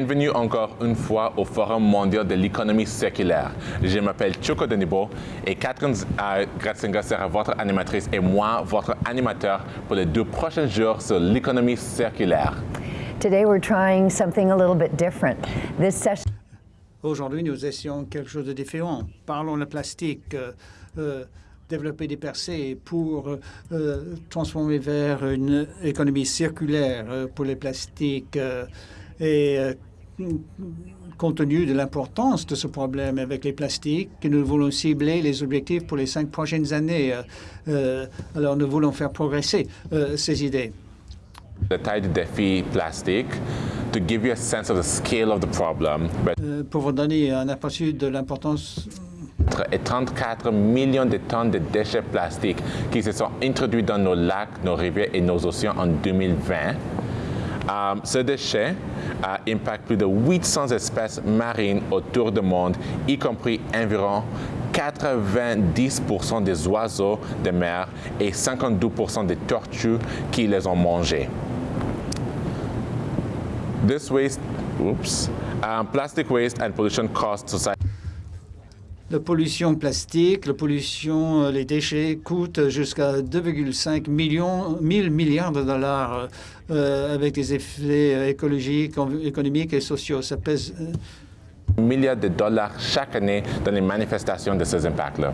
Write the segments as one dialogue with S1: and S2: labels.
S1: Bienvenue encore une fois au Forum mondial de l'économie circulaire. Je m'appelle Choco Denibo et Catherine euh, Gratzinger sera votre animatrice et moi votre animateur pour les deux prochains jours sur l'économie circulaire.
S2: Today we're trying something a little bit different. This session
S3: Aujourd'hui, nous essayons quelque chose de différent. Parlons le plastique, euh, euh, développer des percées pour euh, transformer vers une économie circulaire pour les plastiques. euh, et euh, compte tenu de l'importance de ce problème avec les plastiques, que nous voulons cibler les objectifs pour les cinq prochaines années. Euh, euh, alors, nous voulons faire progresser euh, ces idées.
S1: La taille du défi plastique, to give you a sense of the scale of the problem, but
S3: pour vous donner un aperçu de l'importance
S1: et 34 millions de tonnes de déchets plastiques qui se sont introduits dans nos lacs, nos rivières et nos océans en 2020. Euh, ce déchet euh, impacte plus de 800 espèces marines autour du monde, y compris environ 90% des oiseaux de mer et 52% des tortues qui les ont mangés. This waste, oops, um, plastic waste and pollution cost society.
S3: La pollution plastique, la pollution, euh, les déchets coûtent jusqu'à 2,5 millions, 1000 milliards de dollars euh, avec des effets euh, écologiques, économiques et sociaux. Ça pèse. euh,
S1: milliards de dollars chaque année dans les manifestations de ces impacts-là.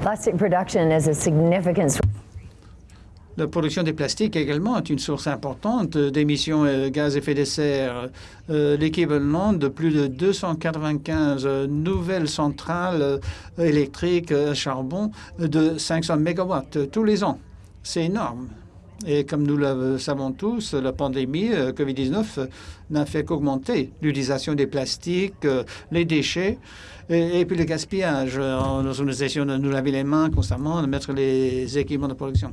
S2: plastic production is a significant source
S3: La production des plastiques également est une source importante d'émissions de gaz à effet de serre, euh, l'équivalent de plus de 295 euh, nouvelles centrales euh, électriques à charbon de 500 mégawatts euh, tous les ans. C'est énorme. Et comme nous le savons tous, la pandémie euh, COVID-19 euh, n'a fait qu'augmenter l'utilisation des plastiques, euh, les déchets et, puis le gaspillage. Euh, Nous essayons de nous laver les mains constamment, de mettre les équipements de production.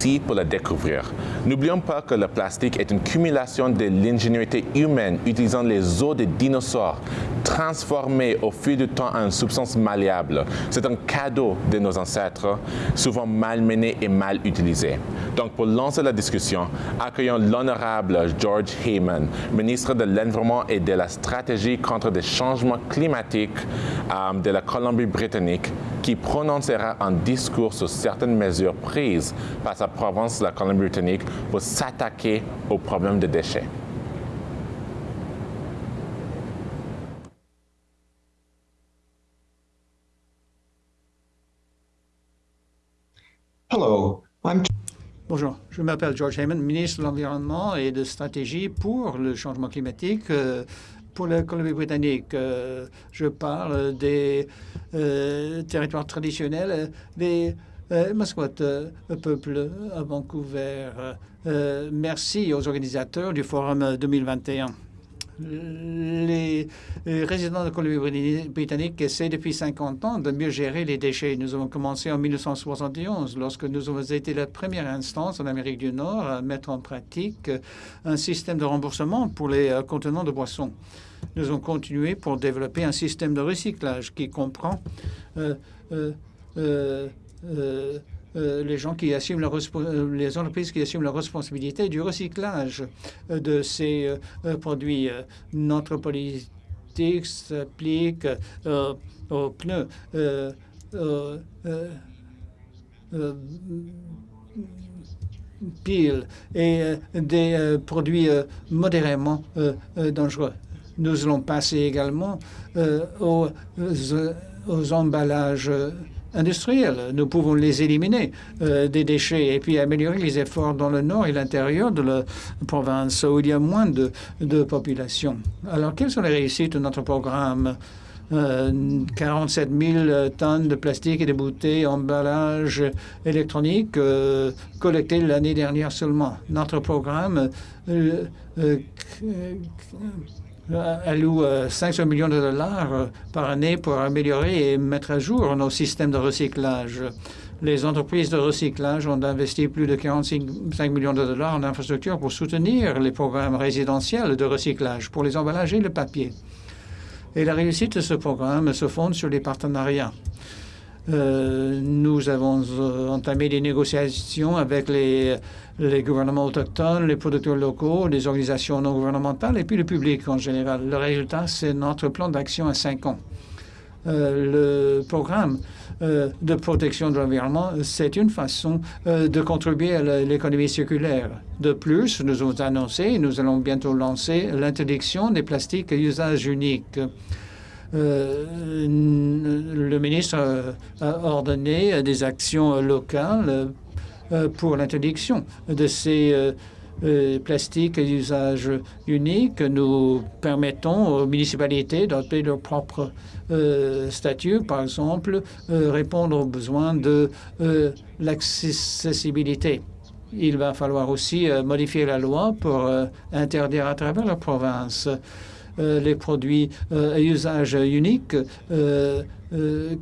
S1: Merci pour la découvrir. N'oublions pas que le plastique est une cumulation de l'ingéniosité humaine utilisant les os des dinosaures, transformés au fil du temps en substance malléable. C'est un cadeau de nos ancêtres, souvent malmené et mal utilisé. Donc, pour lancer la discussion, accueillons l'honorable George Heyman, ministre de l'Environnement et de la Stratégie contre les changements climatiques euh, de la Colombie-Britannique, qui prononcera un discours sur certaines mesures prises par sa province, la Colombie-Britannique, pour s'attaquer au problème des déchets.
S4: Hello,
S3: Bonjour, je m'appelle George Heyman, ministre de l'Environnement et de Stratégie pour le changement climatique. euh, pour la Colombie-Britannique, Euh, je parle des euh, territoires traditionnels, des Mascotte, euh, peuple à Vancouver. Merci aux organisateurs du Forum 2021. Les résidents de Colombie-Britannique essaient depuis 50 ans de mieux gérer les déchets. Nous avons commencé en 1971 lorsque nous avons été la première instance en Amérique du Nord à mettre en pratique un système de remboursement pour les euh, contenants de boissons. Nous avons continué pour développer un système de recyclage qui comprend euh, euh, euh, les gens qui assument la euh, les entreprises qui assument la responsabilité du recyclage euh, de ces produits. Notre politique s'applique aux pneus. piles et des produits modérément dangereux. Nous allons passer également aux, aux emballages industriels. Nous pouvons les éliminer euh, des déchets et puis améliorer les efforts dans le nord et l'intérieur de la province où il y a moins de, population. Alors, quelles sont les réussites de notre programme? Euh, 47 000 tonnes de plastique et de bouteilles, emballages électroniques euh, collectés l'année dernière seulement. Notre programme euh, euh, euh, alloue euh, 500 millions de dollars euh, par année pour améliorer et mettre à jour nos systèmes de recyclage. Les entreprises de recyclage ont investi plus de 45 millions de dollars en infrastructure pour soutenir les programmes résidentiels de recyclage pour les emballages et le papier. Et la réussite de ce programme se fonde sur les partenariats. nous avons entamé des négociations avec les, les gouvernements autochtones, les producteurs locaux, les organisations non gouvernementales et puis le public en général. Le résultat, c'est notre plan d'action à cinq ans. le programme euh, de protection de l'environnement, c'est une façon euh, de contribuer à l'économie circulaire. De plus, nous avons annoncé, nous allons bientôt lancer l'interdiction des plastiques à usage unique. Euh, le ministre a ordonné des actions locales pour l'interdiction de ces euh, plastique à usage unique. Nous permettons aux municipalités d'adopter leur propre euh, statut, par exemple, euh, répondre aux besoins de l'accessibilité. Il va falloir aussi modifier la loi pour interdire à travers la province les produits à usage unique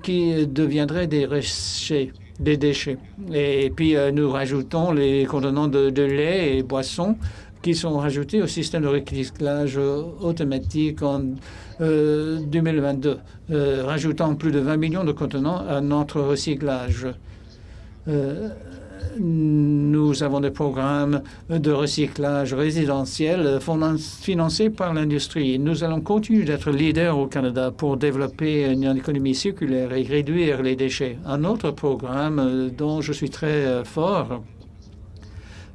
S3: qui deviendraient des déchets des déchets. Et puis, euh, nous rajoutons les contenants de, lait et boissons qui sont rajoutés au système de recyclage automatique en 2022, euh, euh, rajoutant plus de 20 millions de contenants à notre recyclage. Nous avons des programmes de recyclage résidentiel financés par l'industrie. Nous allons continuer d'être leader au Canada pour développer une économie circulaire et réduire les déchets. Un autre programme dont je suis très fort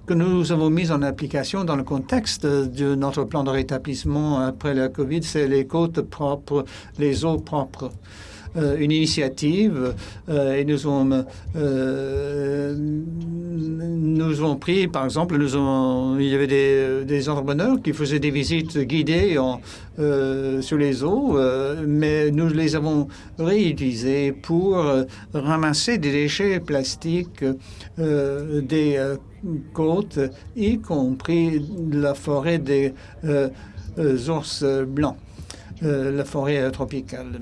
S3: que nous avons mis en application dans le contexte de notre plan de rétablissement après la COVID, c'est les côtes propres, les eaux propres. Euh, une initiative euh, et nous avons, euh, nous avons pris, par exemple, nous avons, il y avait des, des entrepreneurs qui faisaient des visites guidées en, sur les eaux, mais nous les avons réutilisées pour ramasser des déchets plastiques des côtes, y compris la forêt des ours blancs, la forêt tropicale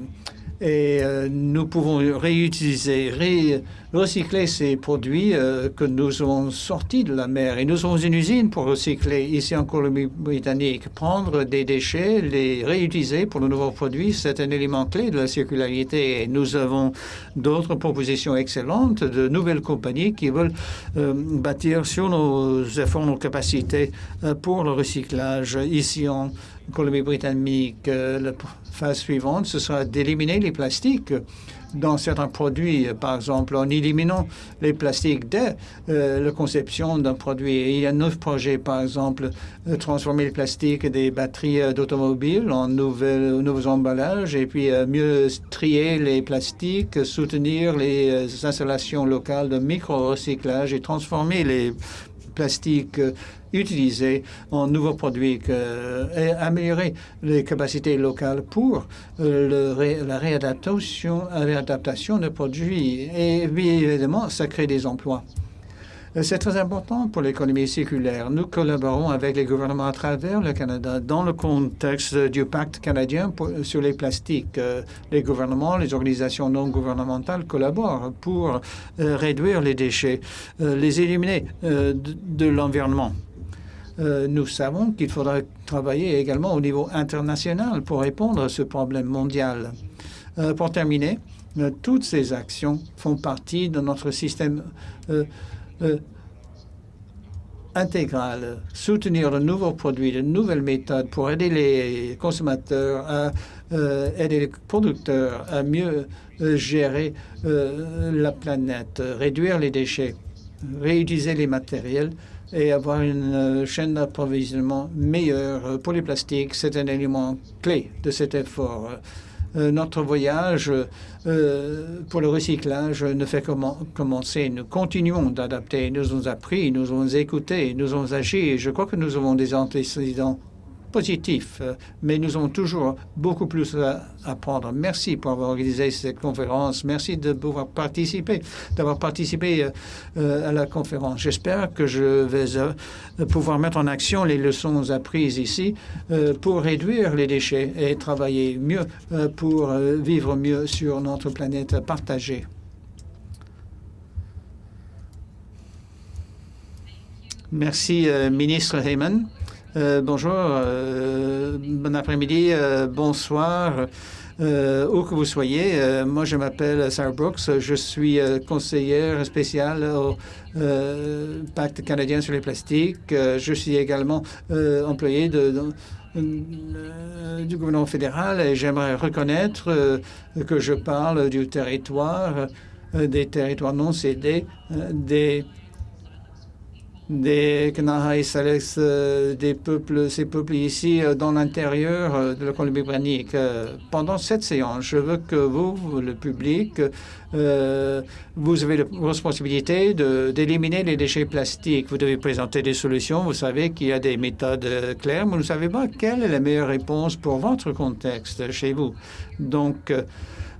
S3: et euh, nous pouvons réutiliser, recycler ces produits euh, que nous avons sortis de la mer. Et nous avons une usine pour recycler ici en Colombie-Britannique. Prendre des déchets, les réutiliser pour de nouveaux produits, c'est un élément clé de la circularité. Et nous avons d'autres propositions excellentes de nouvelles compagnies qui veulent euh, bâtir sur nos efforts, nos capacités pour le recyclage ici en Colombie-Britannique. La phase suivante, ce sera d'éliminer les plastiques dans certains produits, par exemple, en éliminant les plastiques dès euh, la conception d'un produit. il y a neuf projets, par exemple, de transformer les plastiques des batteries euh, d'automobiles en nouveaux emballages et puis euh, mieux trier les plastiques, soutenir les installations locales de micro-recyclage et transformer les plastiques utiliser en nouveaux produits et améliorer les capacités locales pour euh, la réadaptation, réadaptation de produits. Et évidemment, ça crée des emplois. Euh, c'est très important pour l'économie circulaire. Nous collaborons avec les gouvernements à travers le Canada dans le contexte du pacte canadien sur les plastiques. Euh, les gouvernements, les organisations non gouvernementales collaborent pour réduire les déchets, les éliminer de l'environnement. Euh, nous savons qu'il faudra travailler également au niveau international pour répondre à ce problème mondial. Euh, pour terminer, euh, toutes ces actions font partie de notre système intégral. Soutenir de nouveaux produits, de nouvelles méthodes pour aider les consommateurs à aider les producteurs à mieux gérer la planète, réduire les déchets, réutiliser les matériels et avoir une euh, chaîne d'approvisionnement meilleure pour les plastiques. C'est un élément clé de cet effort. Euh, notre voyage euh, pour le recyclage ne fait comment commencer. Nous continuons d'adapter. Nous avons appris, nous avons écouté, nous avons agi. Je crois que nous avons des antécédents positif, euh, mais nous avons toujours beaucoup plus à apprendre. Merci pour avoir organisé cette conférence. Merci de pouvoir participer, d'avoir participé euh, euh, à la conférence. J'espère que je vais pouvoir mettre en action les leçons apprises ici pour réduire les déchets et travailler mieux pour vivre mieux sur notre planète partagée. Merci, ministre Heyman. Euh, bonjour, euh, bon après-midi, euh, bonsoir. où que vous soyez. moi, je m'appelle Sarah Brooks. Je suis conseillère spéciale au Pacte canadien sur les plastiques. je suis également employé de, du gouvernement fédéral et j'aimerais reconnaître que je parle du territoire, des territoires non cédés, des des Kanahai euh, des peuples, ces peuples ici euh, dans l'intérieur euh, de la Colombie-Britannique. Pendant cette séance, je veux que vous, le public, vous avez la responsabilité d'éliminer les déchets plastiques. Vous devez présenter des solutions. Vous savez qu'il y a des méthodes claires, mais vous ne savez pas quelle est la meilleure réponse pour votre contexte chez vous. Donc,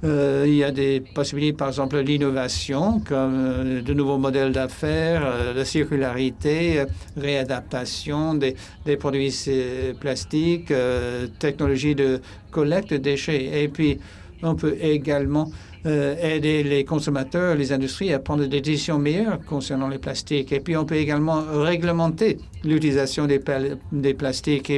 S3: euh, il y a des possibilités, par exemple, l'innovation, comme euh, de nouveaux modèles d'affaires, euh, la circularité, réadaptation des, des produits plastiques, technologie de collecte de déchets. Et puis, on peut également aider les consommateurs, les industries à prendre des décisions meilleures concernant les plastiques. Et puis, on peut également réglementer l'utilisation des, plastiques.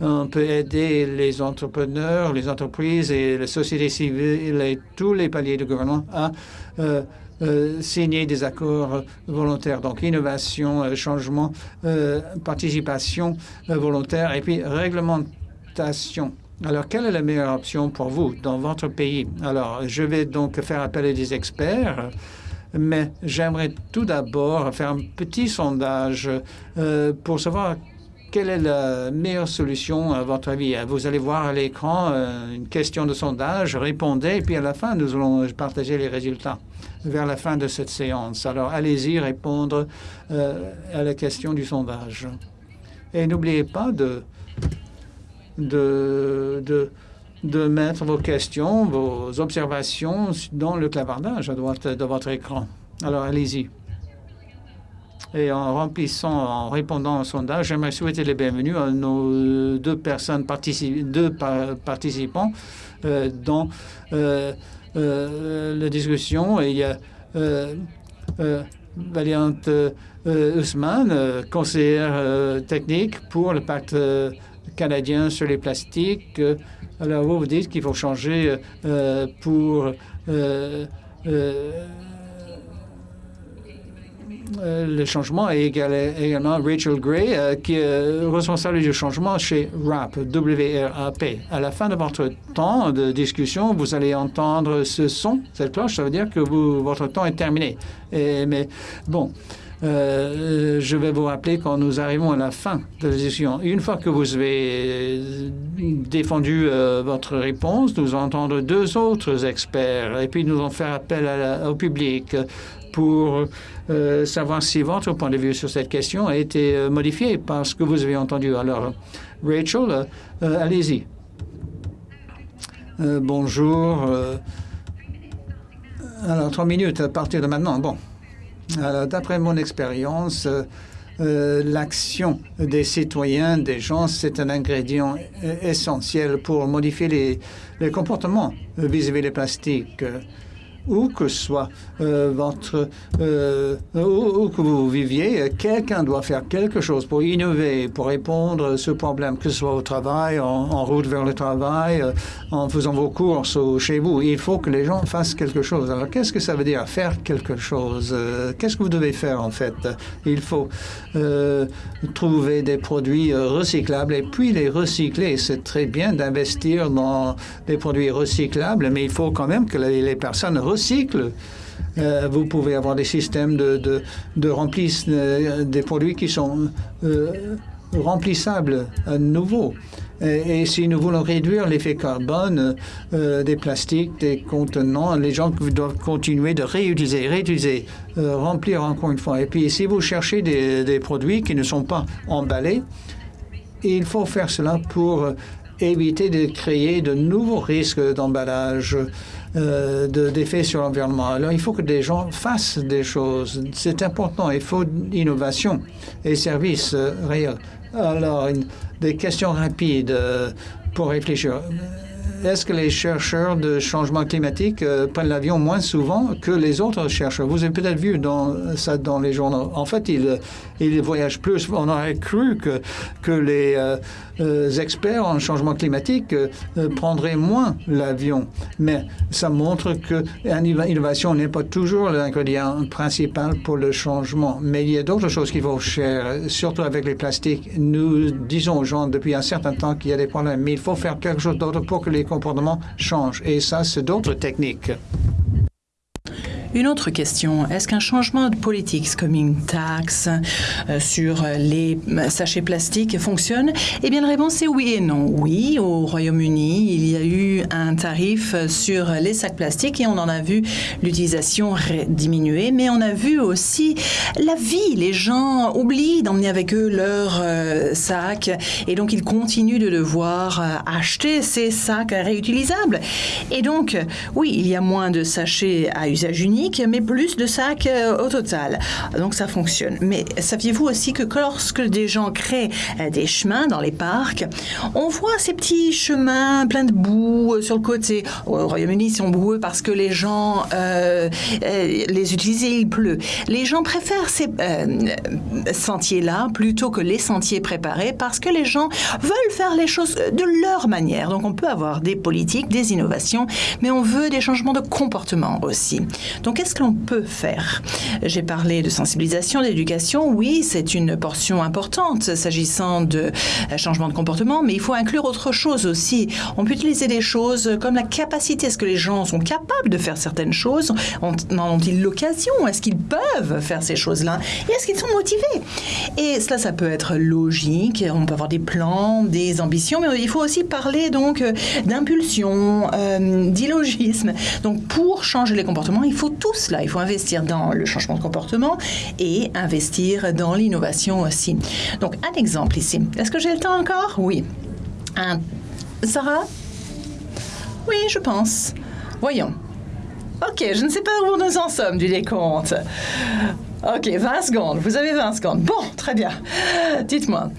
S3: On peut aider les entrepreneurs, les entreprises et la société civile et tous les paliers de gouvernement à euh, euh, signer des accords volontaires. Donc, innovation, euh, changement, participation volontaire et puis réglementation. Alors, quelle est la meilleure option pour vous dans votre pays? Alors, je vais donc faire appel à des experts mais j'aimerais tout d'abord faire un petit sondage pour savoir quelle est la meilleure solution à votre avis? Vous allez voir à l'écran euh, une question de sondage, répondez, et puis à la fin, nous allons partager les résultats vers la fin de cette séance. Alors, allez-y répondre euh, à la question du sondage. Et n'oubliez pas de, de mettre vos questions, vos observations dans le clavardage à droite de votre écran. Alors, allez-y. Et en remplissant, en répondant au sondage, j'aimerais souhaiter les bienvenus à nos deux personnes, participants euh, dans euh, euh, la discussion. Et il y a Valiante Ousmane, conseillère technique pour le pacte canadien sur les plastiques. Alors, vous vous dites qu'il faut changer pour le changement et également Rachel Gray, euh, qui est responsable du changement chez RAP, W-R-A-P. À la fin de votre temps de discussion, vous allez entendre ce son, cette cloche, ça veut dire que votre temps est terminé. Mais bon, euh, je vais vous rappeler quand nous arrivons à la fin de la discussion. Une fois que vous avez défendu votre réponse, nous allons entendre deux autres experts et puis nous allons faire appel au public pour euh, savoir si votre point de vue sur cette question a été euh, modifié par ce que vous avez entendu. Alors, Rachel, euh, allez-y. bonjour. alors, trois minutes à partir de maintenant. Bon. Alors, d'après mon expérience, l'action des citoyens, des gens, c'est un ingrédient essentiel pour modifier les, les comportements vis-à-vis des plastiques où que soit euh, votre euh, où, que vous viviez, quelqu'un doit faire quelque chose pour innover, pour répondre à ce problème, que ce soit au travail, en, route vers le travail, euh, en faisant vos courses ou chez vous. Il faut que les gens fassent quelque chose. Alors, qu'est-ce que ça veut dire faire quelque chose Qu'est-ce que vous devez faire en fait? Il faut trouver des produits recyclables et puis les recycler. C'est très bien d'investir dans des produits recyclables, mais il faut quand même que les, personnes recycle. Euh, vous pouvez avoir des systèmes de, de, euh, des produits qui sont euh, remplissables à nouveau. Et, si nous voulons réduire l'effet carbone des plastiques, des contenants, les gens doivent continuer de réutiliser, réutiliser, remplir encore une fois. Et puis, si vous cherchez des produits qui ne sont pas emballés, il faut faire cela pour éviter de créer de nouveaux risques d'emballage euh, d'effets sur l'environnement. Alors, il faut que des gens fassent des choses. C'est important. Il faut innovation et services euh, réels. Alors, des questions rapides euh, pour réfléchir. est-ce que les chercheurs de changement climatique euh, prennent l'avion moins souvent que les autres chercheurs? Vous avez peut-être vu dans, ça dans les journaux. En fait, ils, ils voyagent plus. On aurait cru que, que les euh, experts en changement climatique prendraient moins l'avion. Mais ça montre que l'innovation n'est pas toujours l'ingrédient principal pour le changement. Mais il y a d'autres choses qu'il faut faire, surtout avec les plastiques. Nous disons aux gens depuis un certain temps qu'il y a des problèmes, mais il faut faire quelque chose d'autre pour que les comportements changent. Et ça, c'est d'autres techniques.
S4: Une autre question, est-ce qu'un changement de politique comme une taxe euh, sur les sachets plastiques fonctionne? Eh bien, la réponse est oui et non. Oui, au Royaume-Uni, il y a eu un tarif sur les sacs plastiques et on en a vu l'utilisation diminuer, mais on a vu aussi la vie. Les gens oublient d'emmener avec eux leurs euh, sacs et donc ils continuent de devoir euh, acheter ces sacs réutilisables. Et donc, oui, il y a moins de sachets à usage unique mais plus de sacs euh, au total. Donc ça fonctionne. Mais saviez-vous aussi que lorsque des gens créent euh, des chemins dans les parcs, on voit ces petits chemins pleins de boue euh, sur le côté. Au Royaume-Uni, ils sont boueux parce que les gens les utilisent et il pleut. Les gens préfèrent ces sentiers-là plutôt que les sentiers préparés parce que les gens veulent faire les choses de leur manière. Donc on peut avoir des politiques, des innovations, mais on veut des changements de comportement aussi. Donc qu'est-ce que l'on peut faire? J'ai parlé de sensibilisation, d'éducation. Oui, c'est une portion importante s'agissant de euh, changement de comportement, mais il faut inclure autre chose aussi. On peut utiliser des choses comme la capacité. Est-ce que les gens sont capables de faire certaines choses? En ont-ils l'occasion? Est-ce qu'ils peuvent faire ces choses-là? Et est-ce qu'ils sont motivés? Et cela, ça peut être logique. On peut avoir des plans, des ambitions, mais il faut aussi parler donc d'impulsion, euh, d'illogisme. Donc, pour changer les comportements, il faut tout cela. Il faut investir dans le changement de comportement et investir dans l'innovation aussi. Donc, un exemple ici. Est-ce que j'ai le temps encore? Oui. Un... Sarah Oui, je pense. Voyons. OK, je ne sais pas où nous en sommes du décompte. OK, 20 secondes. Vous avez 20 secondes. Bon, très bien. Dites-moi.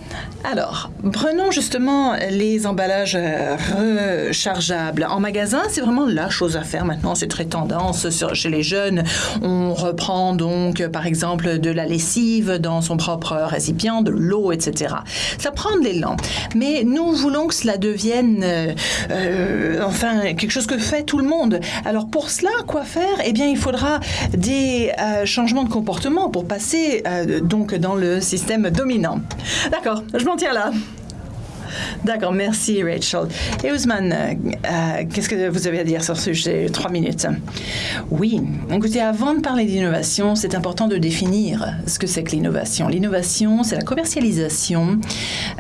S4: Alors, prenons justement les emballages rechargeables. En magasin, c'est vraiment la chose à faire maintenant. C'est très tendance chez les jeunes. On reprend donc, par exemple, de la lessive dans son propre récipient, de l'eau, etc. Ça prend de l'élan. Mais nous voulons que cela devienne, euh, enfin, quelque chose que fait tout le monde. Alors, pour cela, quoi faire? Eh bien, il faudra des euh, changements de comportement pour passer euh, donc dans le système dominant. D'accord, je m'en tiens là. D'accord, merci Rachel. Et Ousmane, euh, euh, qu'est-ce que vous avez à dire sur ce sujet Trois minutes? Oui, écoutez, avant de parler d'innovation, c'est important de définir ce que c'est que l'innovation. L'innovation, c'est la commercialisation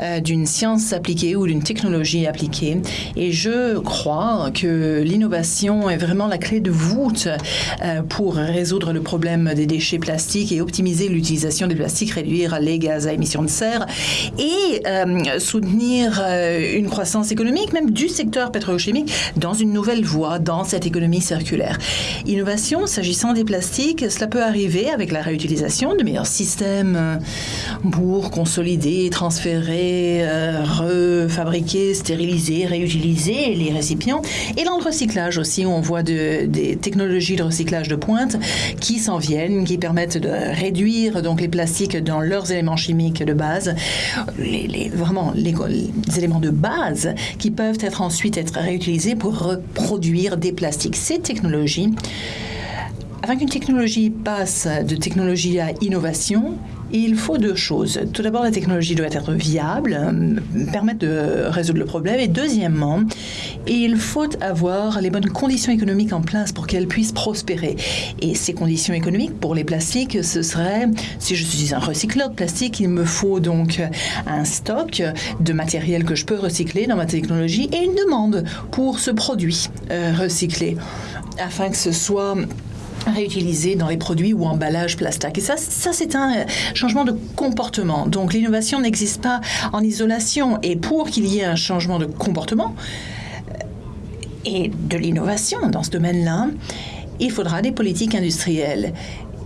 S4: euh, d'une science appliquée ou d'une technologie appliquée. Et je crois que l'innovation est vraiment la clé de voûte pour résoudre le problème des déchets plastiques et optimiser l'utilisation des plastiques, réduire les gaz à émissions de serre et soutenir euh, une croissance économique, même du secteur pétrochimique, dans une nouvelle voie, dans cette économie circulaire. Innovation, s'agissant des plastiques, cela peut arriver avec la réutilisation de meilleurs systèmes euh, pour consolider, transférer, euh, refabriquer, stériliser, réutiliser les récipients. Et dans le recyclage aussi, on voit des technologies de recyclage de pointe qui s'en viennent, qui permettent de réduire donc les plastiques dans leurs éléments chimiques de base. Vraiment, les, des éléments de base qui peuvent ensuite être réutilisés pour reproduire des plastiques. Ces technologies, afin qu'une technologie passe de technologie à innovation, il faut deux choses. Tout d'abord, la technologie doit être viable, euh, permettre de résoudre le problème. Et deuxièmement, il faut avoir les bonnes conditions économiques en place pour qu'elle puisse prospérer. Et ces conditions économiques pour les plastiques, ce serait, si je suis un recycleur de plastique, il me faut donc un stock de matériel que je peux recycler dans ma technologie et une demande pour ce produit euh, recyclé afin que ce soit réutilisés dans les produits ou emballages plastiques. Et ça, ça c'est un euh, changement de comportement. Donc l'innovation n'existe pas en isolation. Et pour qu'il y ait un changement de comportement euh, et de l'innovation dans ce domaine-là, il faudra des politiques industrielles.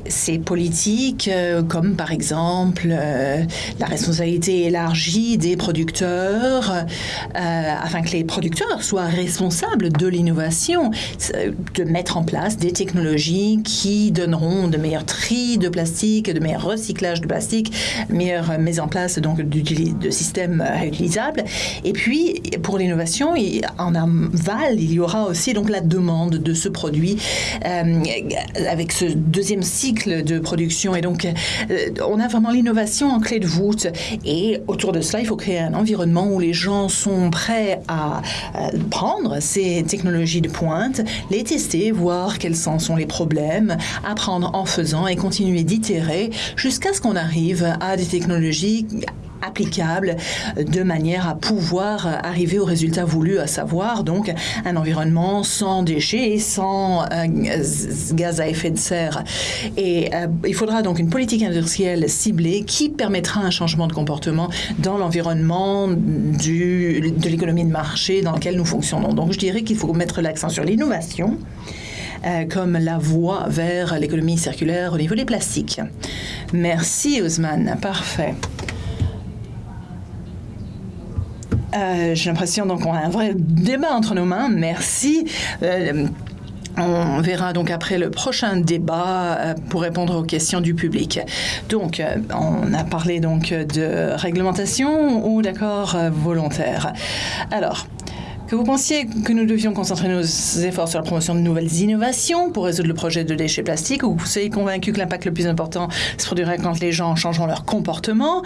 S4: Ces politiques, euh, comme par exemple euh, la responsabilité élargie des producteurs, euh, afin que les producteurs soient responsables de l'innovation, de mettre en place des technologies qui donneront de meilleurs tri de plastique, de meilleurs recyclages de plastique, meilleure mise en place donc de systèmes réutilisables. Et puis pour l'innovation, en aval, il y aura aussi donc la demande de ce produit avec ce deuxième cycle de production. Et donc, euh, on a vraiment l'innovation en clé de voûte. Et autour de cela, il faut créer un environnement où les gens sont prêts à prendre ces technologies de pointe, les tester, voir quels sont les problèmes, apprendre en faisant et continuer d'itérer jusqu'à ce qu'on arrive à des technologies applicable de manière à pouvoir arriver au résultat voulu, à savoir donc un environnement sans déchets et sans euh, gaz à effet de serre. Et euh, il faudra donc une politique industrielle ciblée qui permettra un changement de comportement dans l'environnement de l'économie de marché dans lequel nous fonctionnons. Donc je dirais qu'il faut mettre l'accent sur l'innovation. Euh, comme la voie vers l'économie circulaire au niveau des plastiques. Merci Ousmane, parfait. Euh, j'ai l'impression donc qu'on a un vrai débat entre nos mains. Merci. Euh, on verra donc après le prochain débat euh, pour répondre aux questions du public. Donc, on a parlé donc de réglementation ou d'accord volontaire. Alors, que vous pensiez que nous devions concentrer nos efforts sur la promotion de nouvelles innovations pour résoudre le projet de déchets plastiques, ou vous soyez convaincu que l'impact le plus important se produirait quand les gens changeront leur comportement?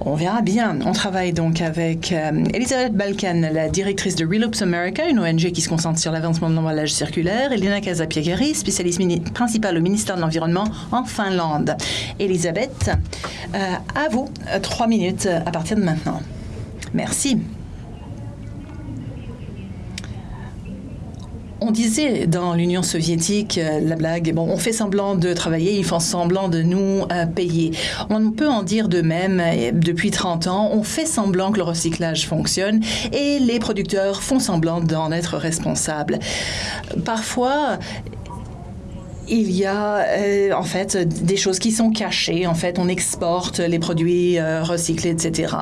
S4: On verra bien. On travaille donc avec euh, Elisabeth Balkan, la directrice de Reloops America, une ONG qui se concentre sur l'avancement de l'emballage circulaire, et Lina Casapiegari, spécialiste principale au ministère de l'Environnement en Finlande. Elisabeth, euh, à vous, trois minutes à partir de maintenant. Merci. On disait dans l'Union soviétique, euh, la blague, bon, on fait semblant de travailler, ils font semblant de nous euh, payer. On peut en dire de même, depuis 30 ans, on fait semblant que le recyclage fonctionne et les producteurs font semblant d'en être responsables. Parfois, il y a euh, en fait des choses qui sont cachées. En fait, on exporte les produits euh, recyclés, etc.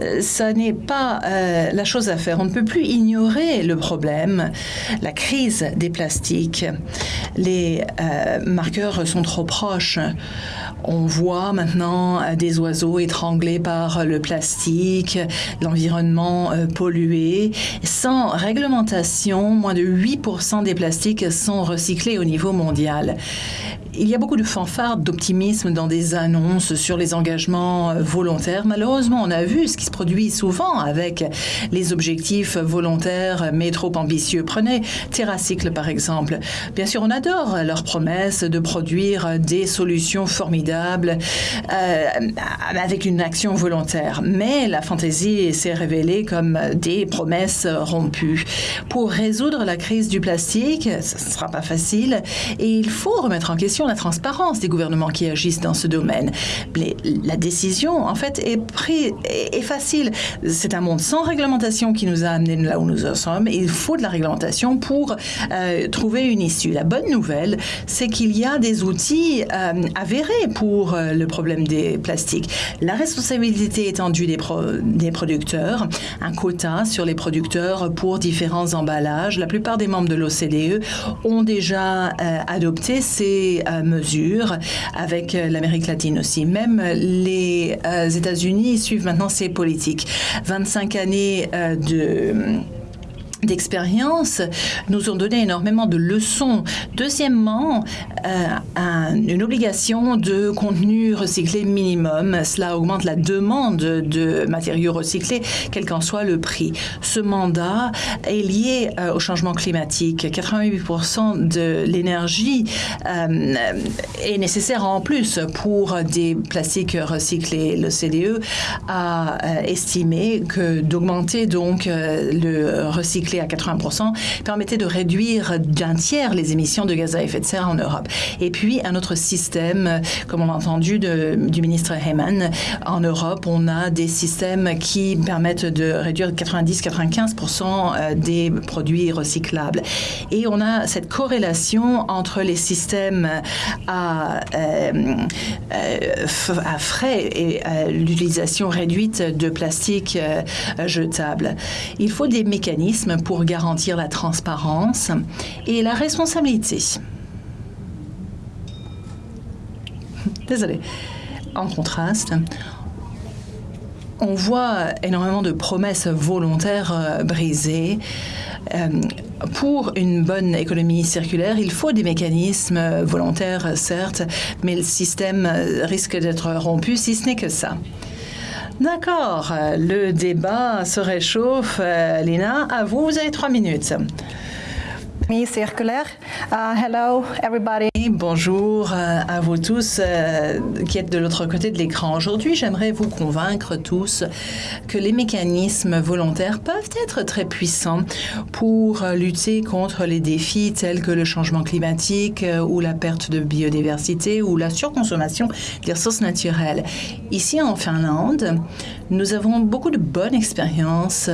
S4: Euh, ça n'est pas la chose à faire. On ne peut plus ignorer le problème, la crise des plastiques. Les marqueurs sont trop proches. On voit maintenant euh, des oiseaux étranglés par le plastique, l'environnement euh, pollué. Sans réglementation, moins de 8% des plastiques sont recyclés au niveau mondial. Il y a beaucoup de fanfares d'optimisme dans des annonces sur les engagements euh, volontaires. Malheureusement, on a vu ce qui se produit souvent avec les objectifs volontaires mais trop ambitieux. Prenez TerraCycle par exemple. Bien sûr, on adore leurs promesses de produire des solutions formidables euh, avec une action volontaire. Mais la fantaisie s'est révélée comme des promesses rompues. Pour résoudre la crise du plastique, ce ne sera pas facile et il faut remettre en question la transparence des gouvernements qui agissent dans ce domaine. la décision, en fait, est, prise, facile. C'est un monde sans réglementation qui nous a amenés là où nous en sommes. Il faut de la réglementation pour euh, trouver une issue. La bonne nouvelle, c'est qu'il y a des outils euh, avérés pour euh, le problème des plastiques. La responsabilité étendue des, des producteurs, un quota sur les producteurs pour différents emballages. La plupart des membres de l'OCDE ont déjà adopté ces mesures, avec euh, l'Amérique latine aussi. Même les euh, États-Unis suivent maintenant ces politiques. 25 années euh, de d'expérience nous ont donné énormément de leçons. Deuxièmement, euh, une obligation de contenu recyclé minimum. Cela augmente la demande de matériaux recyclés, quel qu'en soit le prix. Ce mandat est lié euh, au changement climatique. 88% de l'énergie euh, est nécessaire en plus pour des plastiques recyclés. Le CDE a estimé que d'augmenter donc le recyclage à 80% permettait de réduire d'un tiers les émissions de gaz à effet de serre en Europe. Et puis, un autre système, comme on a entendu du ministre Heyman, en Europe, on a des systèmes qui permettent de réduire 90-95% euh, des produits recyclables. Et on a cette corrélation entre les systèmes à, euh, à frais et l'utilisation réduite de plastique jetable. Il faut des mécanismes pour garantir la transparence et la responsabilité. Désolé. En contraste, on voit énormément de promesses volontaires euh, brisées. Euh, pour une bonne économie circulaire, il faut des mécanismes volontaires, certes, mais le système risque d'être rompu si ce n'est que ça. D'accord, le débat se réchauffe. Euh, Lina, à vous, vous avez trois minutes
S5: circulaire. Uh, hello, everybody.
S4: Bonjour euh, à vous tous euh, qui êtes de l'autre côté de l'écran. Aujourd'hui, j'aimerais vous convaincre tous que les mécanismes volontaires peuvent être très puissants pour lutter contre les défis tels que le changement climatique euh, ou la perte de biodiversité ou la surconsommation des ressources naturelles. Ici en Finlande, nous avons beaucoup de bonnes expériences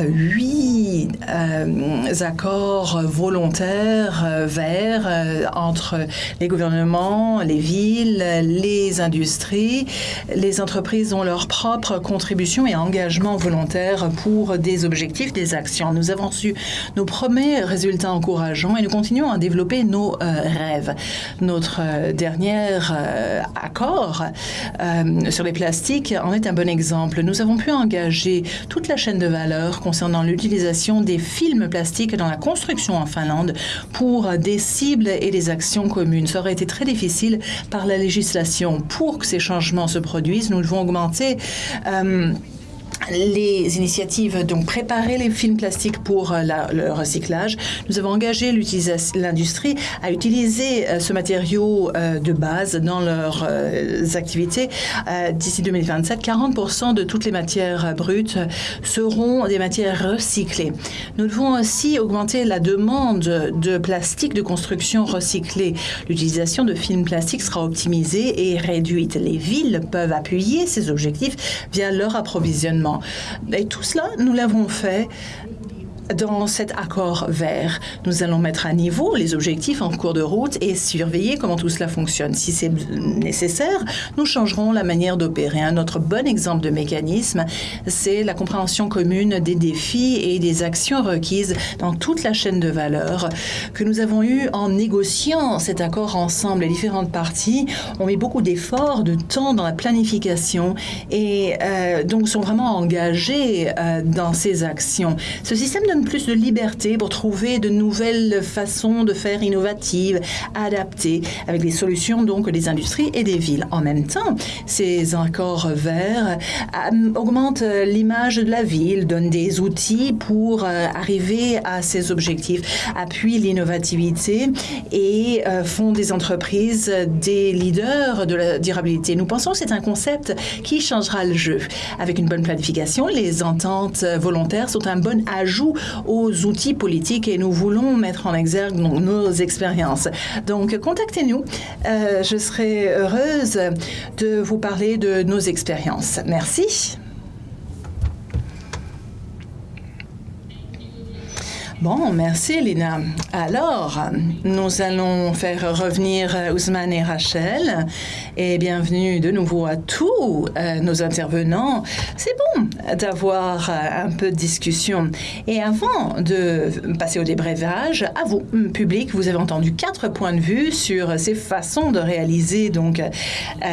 S4: huit euh, accords volontaires euh, verts euh, entre les gouvernements, les villes, les industries. Les entreprises ont leur propre contribution et engagement volontaire pour des objectifs, des actions. Nous avons su nos premiers résultats encourageants et nous continuons à développer nos rêves. Notre dernier accord sur les plastiques en est un bon exemple. Nous avons pu engager toute la chaîne de valeur concernant l'utilisation des films plastiques dans la construction en Finlande pour des cibles et des actions communes. Ça aurait été très difficile par la législation. Pour que ces changements se produisent, nous devons augmenter euh, les initiatives, donc préparer les films plastiques pour euh, le recyclage. Nous avons engagé l'industrie à utiliser euh, ce matériau euh, de base dans leurs activités. D'ici 2027, 40 de toutes les matières brutes seront des matières recyclées. Nous devons aussi augmenter la demande de plastique de construction recyclé. L'utilisation de films plastiques sera optimisée et réduite. Les villes peuvent appuyer ces objectifs via leur approvisionnement. Et tout cela, nous l'avons fait dans cet accord vert. Nous allons mettre à niveau les objectifs en cours de route et surveiller comment tout cela fonctionne. Si c'est nécessaire, nous changerons la manière d'opérer. Un autre bon exemple de mécanisme, c'est la compréhension commune des défis et des actions requises dans toute la chaîne de valeur que nous avons eu en négociant cet accord ensemble. Les différentes parties ont mis beaucoup d'efforts, de temps dans la planification et euh, donc sont vraiment engagées euh, dans ces actions. Ce système plus de liberté pour trouver de nouvelles façons de faire innovatives, adaptées, avec des solutions donc des industries et des villes. En même temps, ces accords verts euh, augmentent l'image de la ville, donnent des outils pour euh, arriver à ces objectifs, appuient l'innovativité et euh, font des entreprises des leaders de la durabilité. Nous pensons que c'est un concept qui changera le jeu. Avec une bonne planification, les ententes volontaires sont un bon ajout aux outils politiques et nous voulons mettre en exergue nos expériences. Donc, contactez-nous. Euh, je serai heureuse de vous parler de nos expériences. Merci. Bon, merci Lina. Alors, nous allons faire revenir Ousmane et Rachel et bienvenue de nouveau à tous euh, nos intervenants. C'est bon d'avoir euh, un peu de discussion. Et avant de passer au débrevage, à vous, public, vous avez entendu quatre points de vue sur ces façons de réaliser donc euh,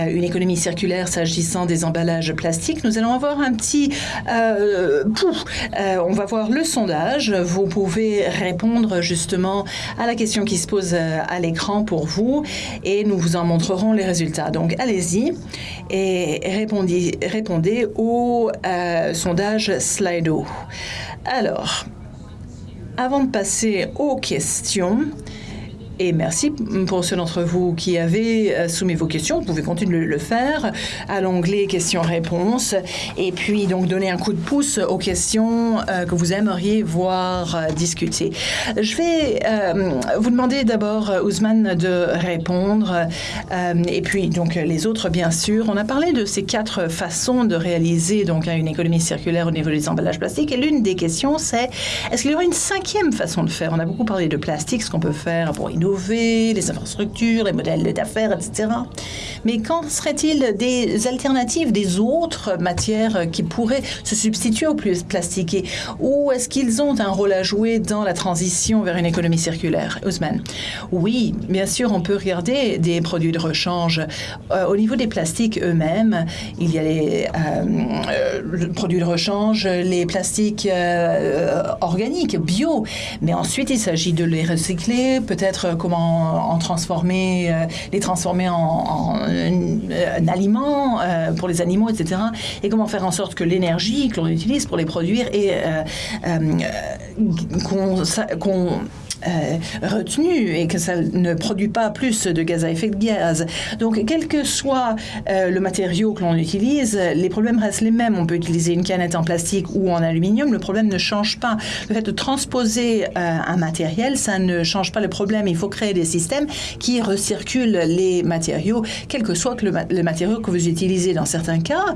S4: une économie circulaire s'agissant des emballages plastiques. Nous allons avoir un petit pouf. on va voir le sondage. Vous pouvez répondre justement à la question qui se pose euh, à l'écran pour vous et nous vous en montrerons les résultats. Donc allez-y et répondez, répondez au euh, sondage Slido. Alors, avant de passer aux questions, Et merci pour ceux d'entre vous qui avez euh, soumis vos questions. Vous pouvez continuer de le faire à l'onglet questions-réponses et puis donc donner un coup de pouce aux questions euh, que vous aimeriez voir euh, discuter. Je vais vous demander d'abord, Ousmane, de répondre et puis donc les autres, bien sûr. On a parlé de ces quatre façons de réaliser donc une économie circulaire au niveau des emballages plastiques et l'une des questions, c'est est-ce qu'il y aura une cinquième façon de faire? On a beaucoup parlé de plastique, ce qu'on peut faire pour innover les infrastructures, les modèles d'affaires, etc. Mais qu'en serait-il des alternatives, des autres matières qui pourraient se substituer au plus plastique Ou est-ce qu'ils ont un rôle à jouer dans la transition vers une économie circulaire? Ousmane? Oui, bien sûr, on peut regarder des produits de rechange. Euh, au niveau des plastiques eux-mêmes, il y a les euh, euh, produits de rechange, les plastiques organiques, bio. Mais ensuite, il s'agit de les recycler, peut-être comment en transformer, les transformer en un, aliment euh, pour les animaux, etc. Et comment faire en sorte que l'énergie que l'on utilise pour les produire et euh, euh, qu'on euh, retenu et que ça ne produit pas plus de gaz à effet de gaz. Donc, quel que soit euh, le matériau que l'on utilise, les problèmes restent les mêmes. On peut utiliser une canette en plastique ou en aluminium, le problème ne change pas. Le fait de transposer euh, un matériel, ça ne change pas le problème. Il faut créer des systèmes qui recirculent les matériaux, quel que soit le matériau que vous utilisez. Dans certains cas,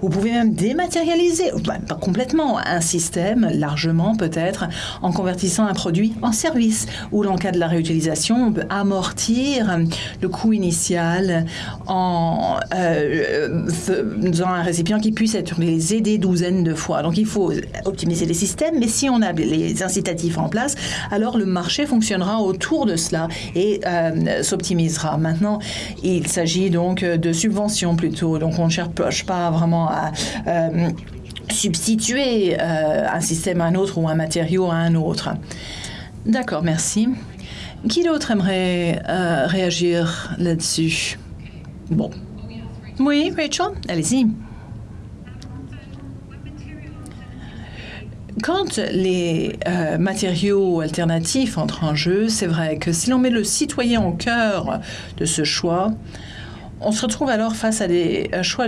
S4: vous pouvez même dématérialiser, pas complètement, un système, largement peut-être, en convertissant un produit en service où, dans le cas de la réutilisation, on peut amortir le coût initial en euh, faisant un récipient qui puisse être utilisé des douzaines de fois. Donc, il faut optimiser les systèmes, mais si on a les incitatifs en place, alors le marché fonctionnera autour de cela et euh, s'optimisera. Maintenant, il s'agit donc de subventions plutôt. Donc, on ne cherche pas vraiment à... Euh, substituer un système à un autre ou un matériau à un autre. D'accord, merci. Qui d'autre aimerait euh, réagir là-dessus? Bon. Oui, Rachel, allez-y. Quand les euh, matériaux alternatifs entrent en jeu, c'est vrai que si l'on met le citoyen au cœur de ce choix, on se retrouve alors face à des choix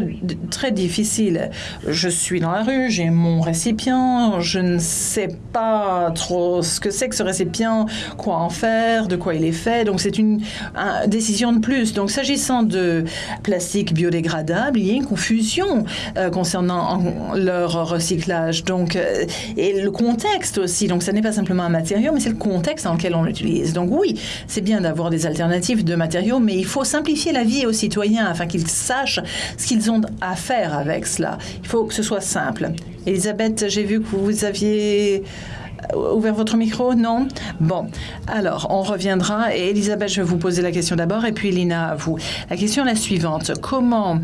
S4: très difficiles. Je suis dans la rue, j'ai mon récipient, je ne sais pas trop ce que c'est que ce récipient, quoi en faire, de quoi il est fait. Donc c'est une, décision de plus. Donc s'agissant de plastique biodégradable, il y a une confusion euh, concernant leur recyclage. Donc euh, et le contexte aussi. Donc ça n'est pas simplement un matériau, mais c'est le contexte dans lequel on l'utilise. Donc oui, c'est bien d'avoir des alternatives de matériaux, mais il faut simplifier la vie aux citoyens afin qu'ils sachent ce qu'ils ont à faire avec cela. Il faut que ce soit simple. Elisabeth, j'ai vu que vous aviez euh, ouvert votre micro Non? Bon, alors on reviendra. Et Elisabeth, je vais vous poser la question d'abord et puis Lina, à vous. La question est la suivante. Comment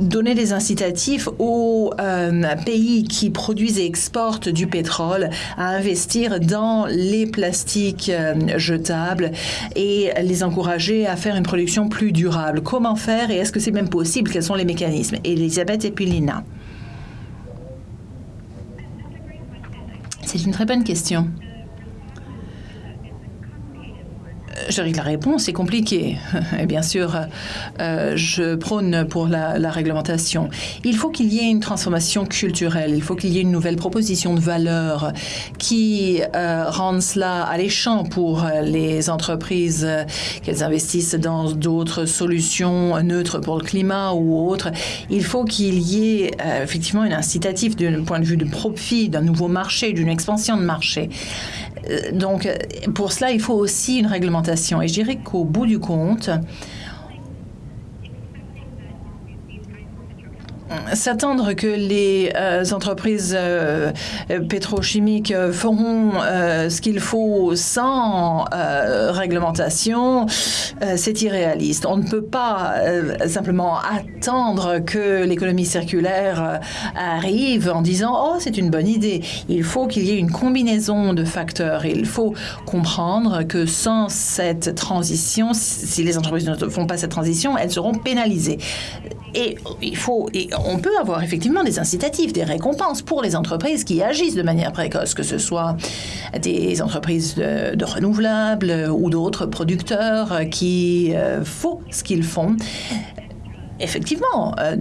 S4: donner des incitatifs aux euh, pays qui produisent et exportent du pétrole à investir dans les plastiques euh, jetables et les encourager à faire une production plus durable. Comment faire et est-ce que c'est même possible? Quels sont les mécanismes? Elisabeth et puis Lina. C'est une très bonne question. Je dirais que la réponse est compliquée. Et bien sûr, euh, je prône pour la, réglementation. Il faut qu'il y ait une transformation culturelle. Il faut qu'il y ait une nouvelle proposition de valeur qui euh, rende cela alléchant pour les entreprises, euh, qu'elles investissent dans d'autres solutions neutres pour le climat ou autres. Il faut qu'il y ait effectivement une incitative d'un point de vue de profit, d'un nouveau marché, d'une expansion de marché. Donc, pour cela, il faut aussi une réglementation. Et je dirais qu'au bout du compte, s'attendre que les euh, entreprises euh, pétrochimiques feront euh, ce qu'il faut sans réglementation, c'est irréaliste. On ne peut pas simplement attendre que l'économie circulaire arrive en disant oh c'est une bonne idée. Il faut qu'il y ait une combinaison de facteurs. Il faut comprendre que sans cette transition, si les entreprises ne font pas cette transition, elles seront pénalisées. Et il faut, et on peut avoir effectivement des incitatifs, des récompenses pour les entreprises qui agissent de manière précoce, que ce soit des entreprises de, renouvelables ou d'autres producteurs qui euh, font ce qu'ils font. Effectivement, euh,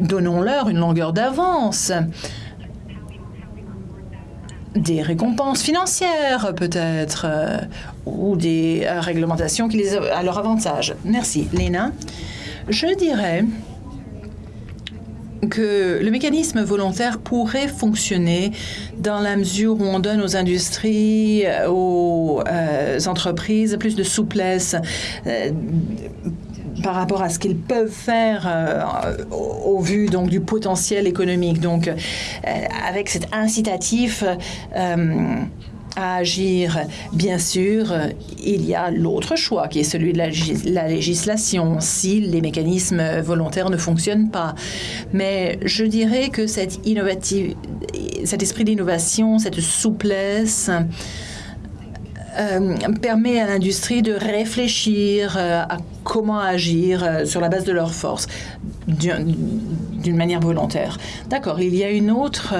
S4: donnons-leur une longueur d'avance des récompenses financières peut-être, euh, ou des réglementations qui les à leur avantage. Merci. Léna je dirais que le mécanisme volontaire pourrait fonctionner dans la mesure où on donne aux industries, aux euh, entreprises plus de souplesse euh, par rapport à ce qu'ils peuvent faire euh, au, vu donc du potentiel économique. Donc, avec cet incitatif à agir. Bien sûr, il y a l'autre choix qui est celui de la, législation si les mécanismes volontaires ne fonctionnent pas. Mais je dirais que cette cet esprit d'innovation, cette souplesse, euh, permet à l'industrie de réfléchir euh, à comment agir euh, sur la base de leurs forces d'une manière volontaire. D'accord. Il y a une autre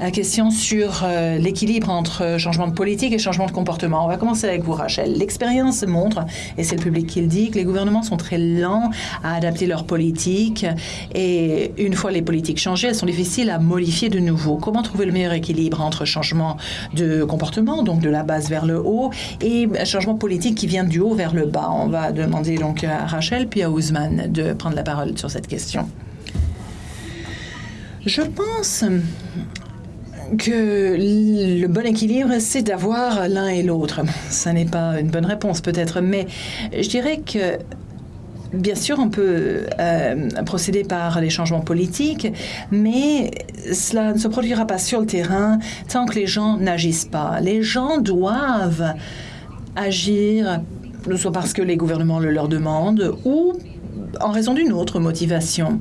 S4: euh, question sur euh, l'équilibre entre changement de politique et changement de comportement. On va commencer avec vous, Rachel. L'expérience montre, et c'est le public qui le dit, que les gouvernements sont très lents à adapter leurs politiques et une fois les politiques changées, elles sont difficiles à modifier de nouveau. Comment trouver le meilleur équilibre entre changement de comportement, donc de la base vers le haut, et changement politique qui vient du haut vers le bas? On va demander donc à Rachel puis à Ousmane de prendre la parole sur cette question. Je pense que le bon équilibre, c'est d'avoir l'un et l'autre. Ça n'est pas une bonne réponse peut-être, mais je dirais que Bien sûr, on peut euh, procéder par les changements politiques, mais cela ne se produira pas sur le terrain tant que les gens n'agissent pas. Les gens doivent agir soit parce que les gouvernements le leur demandent ou en raison d'une autre motivation.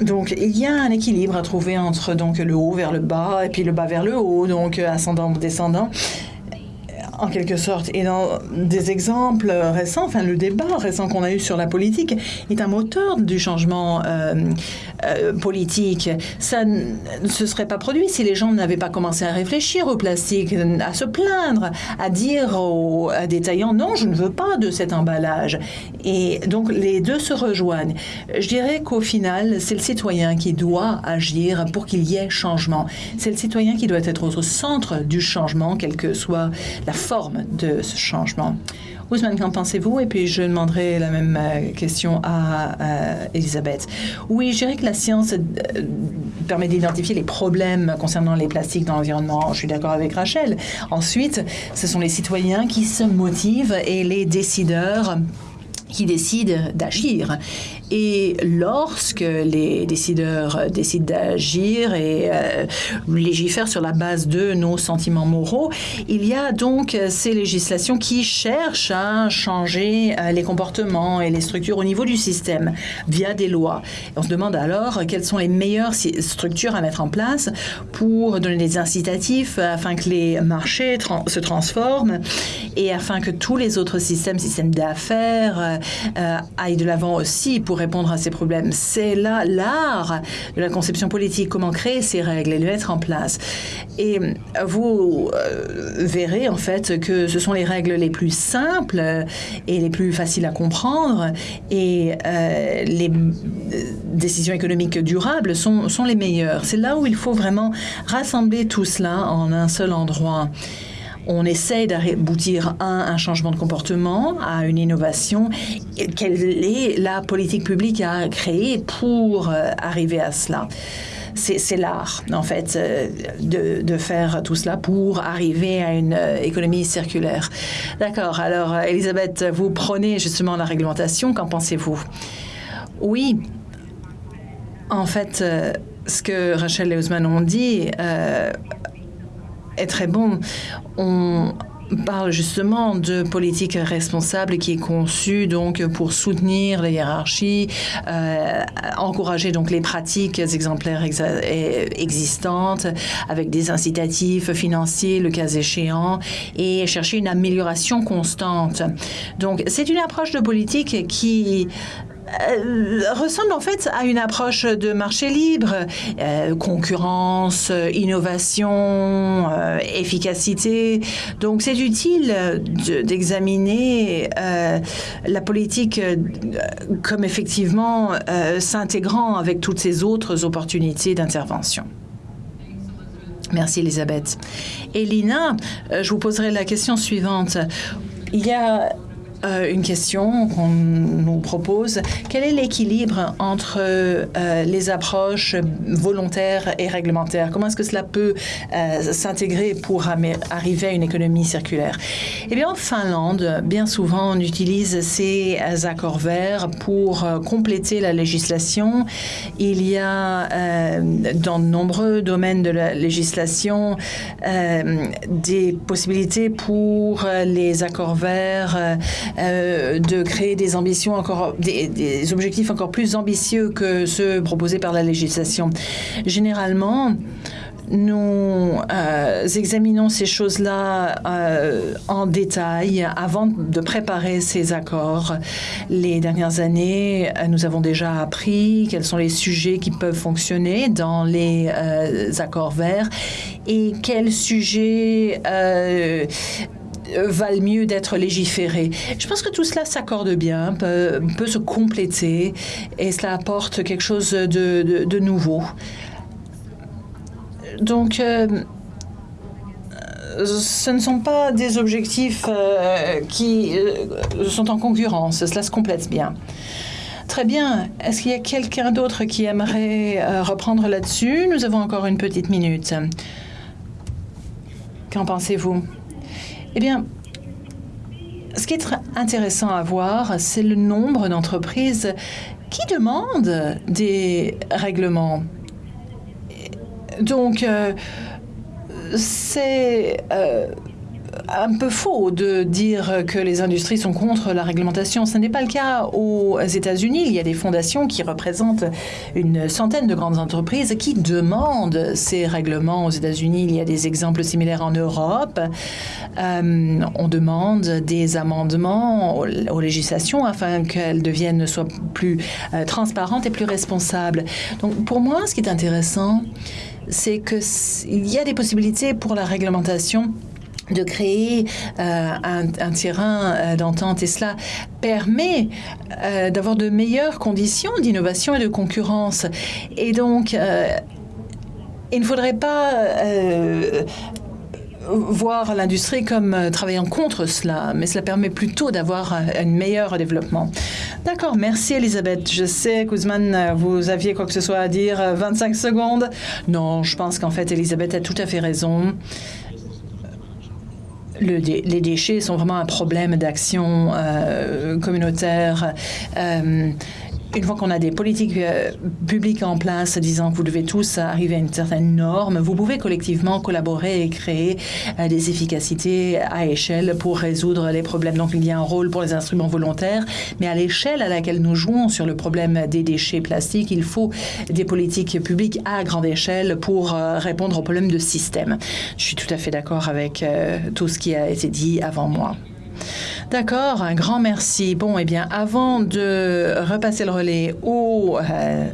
S4: Donc, il y a un équilibre à trouver entre donc le haut vers le bas et puis le bas vers le haut, donc ascendant ou descendant en quelque sorte. Et dans des exemples récents, enfin le débat récent qu'on a eu sur la politique est un moteur du changement euh, euh, politique. Ça ne se serait pas produit si les gens n'avaient pas commencé à réfléchir au plastique, à se plaindre, à dire aux détaillants non, je ne veux pas de cet emballage. Et donc les deux se rejoignent. Je dirais qu'au final, c'est le citoyen qui doit agir pour qu'il y ait changement. C'est le citoyen qui doit être au centre du changement, quelle que soit la forme de ce changement. Ousmane, qu'en pensez-vous? Et puis je demanderai la même euh, question à euh, Elisabeth. Oui, je dirais que la science euh, permet d'identifier les problèmes concernant les plastiques dans l'environnement. Je suis d'accord avec Rachel. Ensuite, ce sont les citoyens qui se motivent et les décideurs qui décident d'agir. Et lorsque les décideurs décident d'agir et euh, légifèrent sur la base de nos sentiments moraux, il y a donc ces législations qui cherchent à changer euh, les comportements et les structures au niveau du système via des lois. on se demande alors quelles sont les meilleures structures à mettre en place pour donner des incitatifs afin que les marchés se transforment et afin que tous les autres systèmes, systèmes d'affaires, euh, aillent de l'avant aussi pour répondre à ces problèmes. C'est là l'art de la conception politique, comment créer ces règles et les mettre en place. Et vous euh, verrez en fait que ce sont les règles les plus simples et les plus faciles à comprendre et euh, les décisions économiques durables sont, sont les meilleures. C'est là où il faut vraiment rassembler tout cela en un seul endroit on essaie d'aboutir à un changement de comportement, à une innovation. Quelle est la politique publique à créer pour euh, arriver à cela? C'est l'art, en fait, euh, de, faire tout cela pour arriver à une euh, économie circulaire. D'accord. Alors, Elisabeth, vous prenez justement la réglementation. Qu'en pensez-vous? Oui. En fait, ce que Rachel et Ousmane ont dit est très bon. On parle justement de politique responsable qui est conçue donc pour soutenir les hiérarchies, euh, encourager donc les pratiques exemplaires existantes avec des incitatifs financiers le cas échéant et chercher une amélioration constante. Donc c'est une approche de politique qui euh, ressemble en fait à une approche de marché libre, euh, concurrence, innovation, euh, efficacité. Donc c'est utile d'examiner la politique comme effectivement s'intégrant avec toutes ces autres opportunités d'intervention. Merci Elisabeth. Elina, je vous poserai la question suivante. Il y a euh, une question qu'on nous propose. Quel est l'équilibre entre euh, les approches volontaires et réglementaires? Comment est-ce que cela peut euh, s'intégrer pour arriver à une économie circulaire? Eh bien, en Finlande, bien souvent, on utilise ces accords verts pour compléter la législation. Il y a dans de nombreux domaines de la législation des possibilités pour les accords verts euh, de créer des ambitions encore, des, objectifs encore plus ambitieux que ceux proposés par la législation. Généralement, nous euh, examinons ces choses-là euh, en détail avant de préparer ces accords. Les dernières années, nous avons déjà appris quels sont les sujets qui peuvent fonctionner dans les accords verts et quels sujets valent mieux d'être légiférés. Je pense que tout cela s'accorde bien, peut, se compléter et cela apporte quelque chose de, nouveau. Donc, euh, ce ne sont pas des objectifs euh, qui sont en concurrence, cela se complète bien. Très bien. Est-ce qu'il y a quelqu'un d'autre qui aimerait reprendre là-dessus? Nous avons encore une petite minute. Qu'en pensez-vous? Eh bien, ce qui est intéressant à voir, c'est le nombre d'entreprises qui demandent des règlements. Donc, euh, c'est euh, un peu faux de dire que les industries sont contre la réglementation. Ce n'est pas le cas aux États-Unis. Il y a des fondations qui représentent une centaine de grandes entreprises qui demandent ces règlements aux États-Unis. Il y a des exemples similaires en Europe. Euh, on demande des amendements aux, législations afin qu'elles deviennent soit plus euh, transparentes et plus responsables. Donc pour moi, ce qui est intéressant, c'est qu'il y a des possibilités pour la réglementation de créer euh, un, terrain euh, d'entente et cela permet euh, d'avoir de meilleures conditions d'innovation et de concurrence. Et donc, il ne faudrait pas voir l'industrie comme travaillant contre cela, mais cela permet plutôt d'avoir un, meilleur développement. D'accord, merci Elisabeth. Je sais, Kuzman, vous aviez quoi que ce soit à dire, 25 secondes. Non, je pense qu'en fait, Elisabeth a tout à fait raison les déchets sont vraiment un problème d'action euh, communautaire. Une fois qu'on a des politiques euh, publiques en place disant que vous devez tous arriver à une certaine norme, vous pouvez collectivement collaborer et créer euh, des efficacités à échelle pour résoudre les problèmes. Donc il y a un rôle pour les instruments volontaires, mais à l'échelle à laquelle nous jouons sur le problème des déchets plastiques, il faut des politiques publiques à grande échelle pour euh, répondre aux problèmes de système. Je suis tout à fait d'accord avec tout ce qui a été dit avant moi. D'accord, un grand merci. Bon, eh bien, avant de repasser le relais au euh,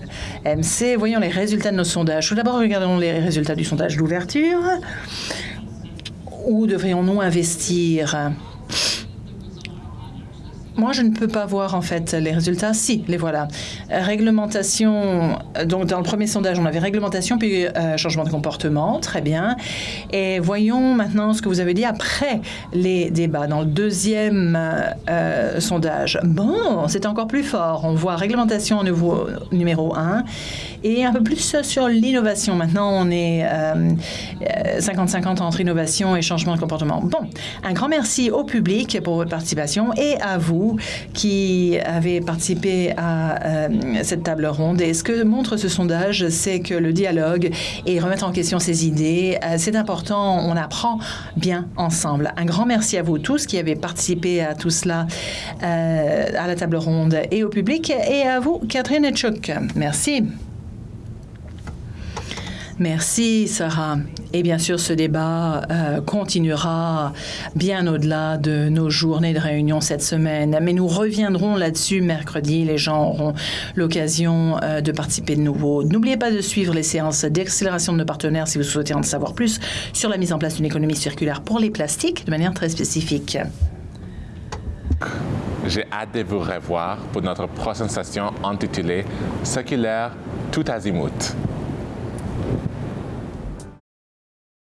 S4: MC, voyons les résultats de nos sondages. Tout d'abord, regardons les résultats du sondage d'ouverture. Où devrions-nous investir? Moi, je ne peux pas voir en fait les résultats. Si, les voilà. Réglementation. Donc, dans le premier sondage, on avait réglementation puis euh, changement de comportement. Très bien. Et voyons maintenant ce que vous avez dit après les débats. Dans le deuxième euh, sondage, bon, c'est encore plus fort. On voit réglementation nouveau, numéro 1 et un peu plus sur l'innovation. Maintenant, on est 50-50 euh, entre innovation et changement de comportement. Bon, un grand merci au public pour votre participation et à vous qui avez participé à euh, cette table ronde. Et ce que montre ce sondage, c'est que le dialogue et remettre en question ses idées, euh, c'est important. On apprend bien ensemble. Un grand merci à vous tous qui avez participé à tout cela, à la table ronde et au public, et à vous, Catherine Etchuk. Merci. Merci, Sarah. Et bien sûr, ce débat euh, continuera bien au-delà de nos journées de réunion cette semaine. Mais nous reviendrons là-dessus mercredi. Les gens auront l'occasion euh, de participer de nouveau. N'oubliez pas de suivre les séances d'accélération de nos partenaires si vous souhaitez en savoir plus sur la mise en place d'une économie circulaire pour les plastiques de manière très spécifique.
S1: J'ai hâte de vous revoir pour notre prochaine session intitulée Circulaire tout azimut.